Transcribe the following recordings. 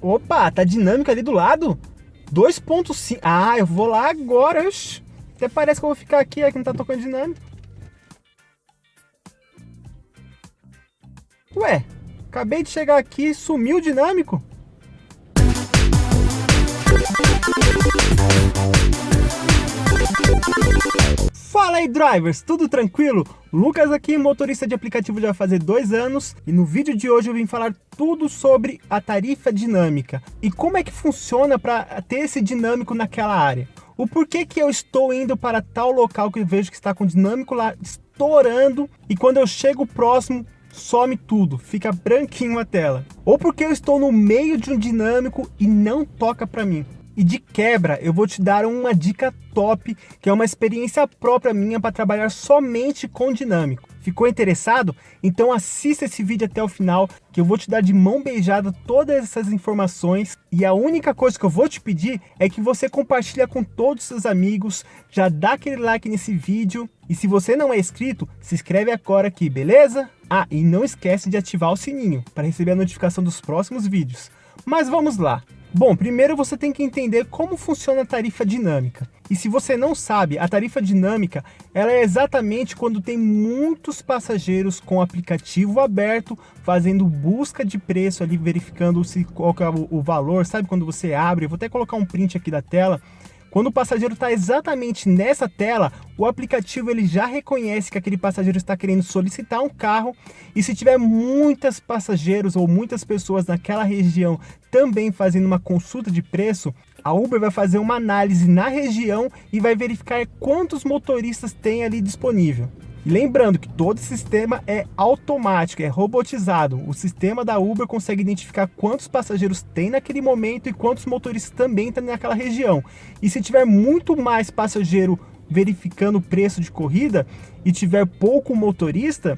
Opa, tá dinâmica ali do lado? 2.5. Ah, eu vou lá agora. Até parece que eu vou ficar aqui, é que não tá tocando dinâmico. Ué, acabei de chegar aqui, sumiu o dinâmico. Drivers, tudo tranquilo? Lucas aqui, motorista de aplicativo já fazer dois anos e no vídeo de hoje eu vim falar tudo sobre a tarifa dinâmica e como é que funciona para ter esse dinâmico naquela área. O porquê que eu estou indo para tal local que eu vejo que está com dinâmico lá estourando e quando eu chego próximo some tudo, fica branquinho a tela. Ou porque eu estou no meio de um dinâmico e não toca para mim. E de quebra, eu vou te dar uma dica top, que é uma experiência própria minha para trabalhar somente com dinâmico. Ficou interessado? Então assista esse vídeo até o final, que eu vou te dar de mão beijada todas essas informações. E a única coisa que eu vou te pedir é que você compartilhe com todos os seus amigos, já dá aquele like nesse vídeo. E se você não é inscrito, se inscreve agora aqui, beleza? Ah, e não esquece de ativar o sininho para receber a notificação dos próximos vídeos. Mas vamos lá! Bom, primeiro você tem que entender como funciona a tarifa dinâmica. E se você não sabe, a tarifa dinâmica ela é exatamente quando tem muitos passageiros com o aplicativo aberto, fazendo busca de preço ali, verificando se, qual é o, o valor, sabe quando você abre, eu vou até colocar um print aqui da tela, quando o passageiro está exatamente nessa tela, o aplicativo ele já reconhece que aquele passageiro está querendo solicitar um carro e se tiver muitas passageiros ou muitas pessoas naquela região também fazendo uma consulta de preço, a Uber vai fazer uma análise na região e vai verificar quantos motoristas tem ali disponível. Lembrando que todo sistema é automático, é robotizado. O sistema da Uber consegue identificar quantos passageiros tem naquele momento e quantos motoristas também tem naquela região. E se tiver muito mais passageiro verificando o preço de corrida e tiver pouco motorista,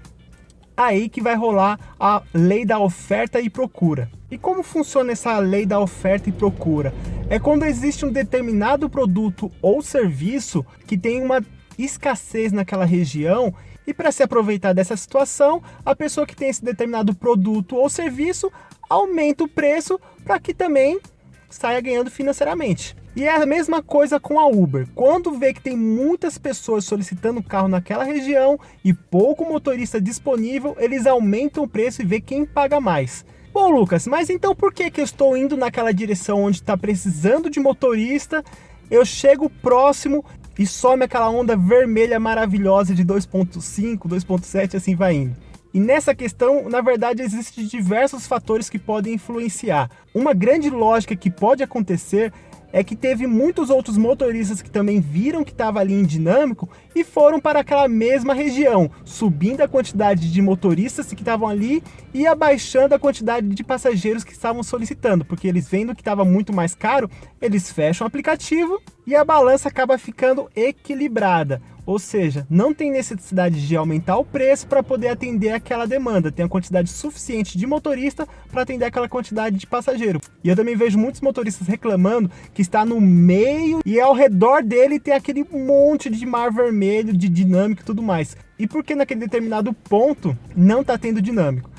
aí que vai rolar a lei da oferta e procura. E como funciona essa lei da oferta e procura? É quando existe um determinado produto ou serviço que tem uma escassez naquela região e para se aproveitar dessa situação, a pessoa que tem esse determinado produto ou serviço aumenta o preço para que também saia ganhando financeiramente. E é a mesma coisa com a Uber. Quando vê que tem muitas pessoas solicitando carro naquela região e pouco motorista disponível, eles aumentam o preço e vê quem paga mais. Bom, Lucas, mas então por que, que eu estou indo naquela direção onde está precisando de motorista? Eu chego próximo e some aquela onda vermelha maravilhosa de 2.5, 2.7, assim vai indo. E nessa questão, na verdade, existem diversos fatores que podem influenciar. Uma grande lógica que pode acontecer é que teve muitos outros motoristas que também viram que estava ali em dinâmico e foram para aquela mesma região, subindo a quantidade de motoristas que estavam ali e abaixando a quantidade de passageiros que estavam solicitando, porque eles vendo que estava muito mais caro, eles fecham o aplicativo e a balança acaba ficando equilibrada. Ou seja, não tem necessidade de aumentar o preço para poder atender aquela demanda. Tem a quantidade suficiente de motorista para atender aquela quantidade de passageiro. E eu também vejo muitos motoristas reclamando que está no meio e ao redor dele tem aquele monte de mar vermelho, de dinâmico e tudo mais. E por que naquele determinado ponto não está tendo dinâmico?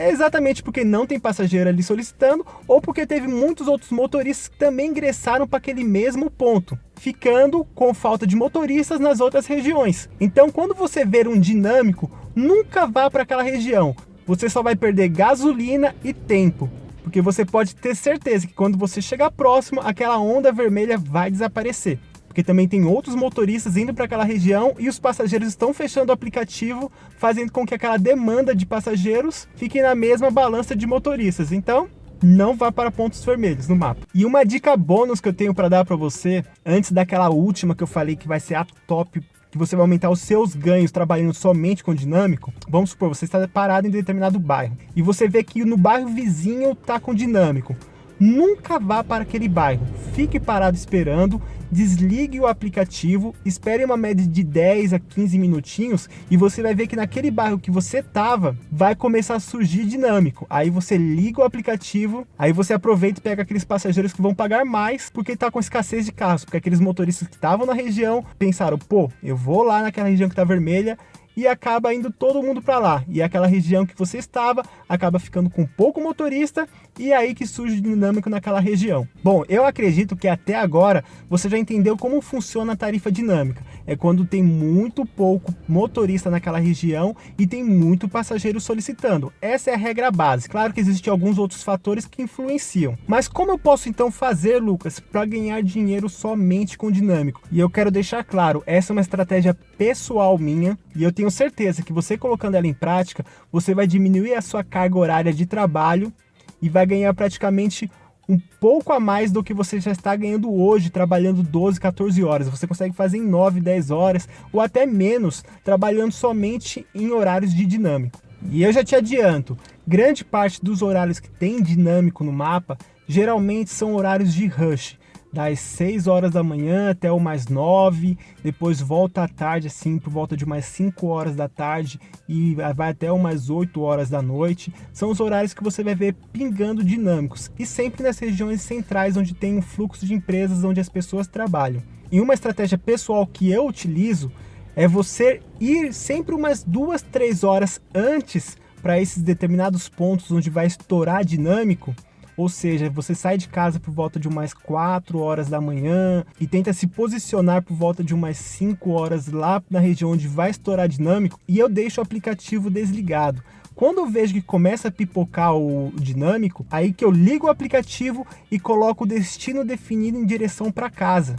É exatamente porque não tem passageiro ali solicitando ou porque teve muitos outros motoristas que também ingressaram para aquele mesmo ponto, ficando com falta de motoristas nas outras regiões. Então, quando você ver um dinâmico, nunca vá para aquela região. Você só vai perder gasolina e tempo, porque você pode ter certeza que quando você chegar próximo, aquela onda vermelha vai desaparecer porque também tem outros motoristas indo para aquela região e os passageiros estão fechando o aplicativo, fazendo com que aquela demanda de passageiros fique na mesma balança de motoristas. Então, não vá para pontos vermelhos no mapa. E uma dica bônus que eu tenho para dar para você, antes daquela última que eu falei que vai ser a top que você vai aumentar os seus ganhos trabalhando somente com dinâmico, vamos supor, você está parado em determinado bairro e você vê que no bairro vizinho está com dinâmico. Nunca vá para aquele bairro, fique parado esperando desligue o aplicativo, espere uma média de 10 a 15 minutinhos e você vai ver que naquele bairro que você estava vai começar a surgir dinâmico. Aí você liga o aplicativo, aí você aproveita e pega aqueles passageiros que vão pagar mais porque está com escassez de carros, porque aqueles motoristas que estavam na região pensaram, pô, eu vou lá naquela região que está vermelha e acaba indo todo mundo para lá. E aquela região que você estava acaba ficando com pouco motorista e é aí que surge o dinâmico naquela região. Bom, eu acredito que até agora você já entendeu como funciona a tarifa dinâmica. É quando tem muito pouco motorista naquela região e tem muito passageiro solicitando. Essa é a regra base. Claro que existem alguns outros fatores que influenciam. Mas como eu posso então fazer, Lucas, para ganhar dinheiro somente com dinâmico? E eu quero deixar claro, essa é uma estratégia pessoal minha e eu tenho certeza que você colocando ela em prática, você vai diminuir a sua carga horária de trabalho e vai ganhar praticamente um pouco a mais do que você já está ganhando hoje, trabalhando 12, 14 horas. Você consegue fazer em 9, 10 horas ou até menos, trabalhando somente em horários de dinâmico. E eu já te adianto, grande parte dos horários que tem dinâmico no mapa, geralmente são horários de rush das 6 horas da manhã até o mais 9, depois volta à tarde, assim, por volta de mais 5 horas da tarde e vai até umas 8 horas da noite. São os horários que você vai ver pingando dinâmicos e sempre nas regiões centrais onde tem um fluxo de empresas onde as pessoas trabalham. E uma estratégia pessoal que eu utilizo é você ir sempre umas 2, 3 horas antes para esses determinados pontos onde vai estourar dinâmico ou seja, você sai de casa por volta de umas 4 horas da manhã e tenta se posicionar por volta de umas 5 horas lá na região onde vai estourar dinâmico e eu deixo o aplicativo desligado. Quando eu vejo que começa a pipocar o dinâmico, aí que eu ligo o aplicativo e coloco o destino definido em direção para casa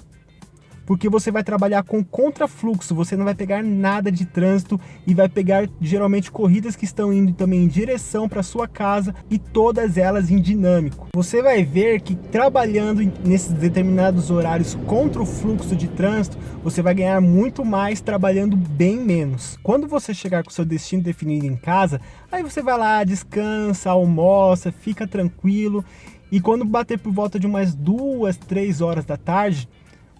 porque você vai trabalhar com contrafluxo, você não vai pegar nada de trânsito e vai pegar geralmente corridas que estão indo também em direção para sua casa e todas elas em dinâmico. Você vai ver que trabalhando nesses determinados horários contra o fluxo de trânsito, você vai ganhar muito mais trabalhando bem menos. Quando você chegar com seu destino definido em casa, aí você vai lá, descansa, almoça, fica tranquilo e quando bater por volta de umas duas, três horas da tarde,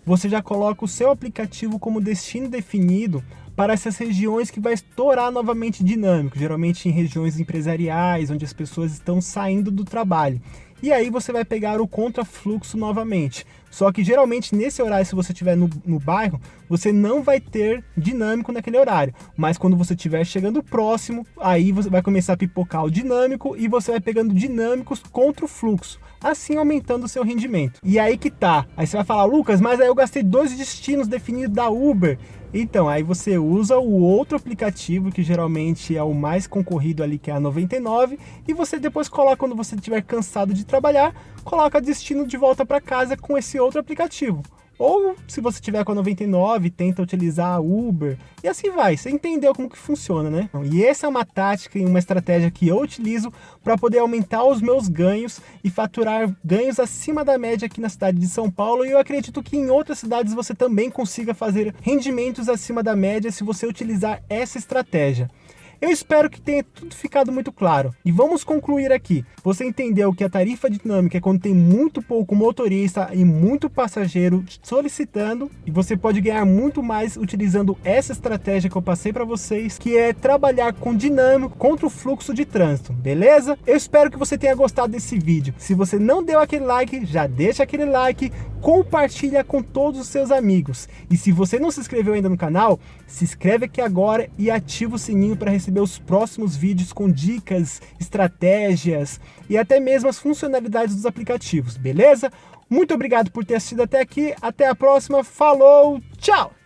você já coloca o seu aplicativo como destino definido para essas regiões que vai estourar novamente dinâmico, geralmente em regiões empresariais, onde as pessoas estão saindo do trabalho. E aí você vai pegar o contrafluxo novamente. Só que geralmente nesse horário, se você estiver no, no bairro, você não vai ter dinâmico naquele horário. Mas quando você estiver chegando próximo, aí você vai começar a pipocar o dinâmico e você vai pegando dinâmicos contra o fluxo assim aumentando o seu rendimento. E aí que tá. Aí você vai falar, Lucas, mas aí eu gastei dois destinos definidos da Uber. Então, aí você usa o outro aplicativo, que geralmente é o mais concorrido ali, que é a 99, e você depois coloca, quando você estiver cansado de trabalhar, coloca destino de volta para casa com esse outro aplicativo. Ou se você tiver com a 99, tenta utilizar a Uber e assim vai. Você entendeu como que funciona, né? E essa é uma tática e uma estratégia que eu utilizo para poder aumentar os meus ganhos e faturar ganhos acima da média aqui na cidade de São Paulo. E eu acredito que em outras cidades você também consiga fazer rendimentos acima da média se você utilizar essa estratégia. Eu espero que tenha tudo ficado muito claro. E vamos concluir aqui. Você entendeu que a tarifa dinâmica é quando tem muito pouco motorista e muito passageiro solicitando e você pode ganhar muito mais utilizando essa estratégia que eu passei para vocês, que é trabalhar com dinâmico contra o fluxo de trânsito, beleza? Eu espero que você tenha gostado desse vídeo. Se você não deu aquele like, já deixa aquele like, compartilha com todos os seus amigos. E se você não se inscreveu ainda no canal, se inscreve aqui agora e ativa o sininho para receber os próximos vídeos com dicas, estratégias e até mesmo as funcionalidades dos aplicativos, beleza? Muito obrigado por ter assistido até aqui, até a próxima, falou, tchau!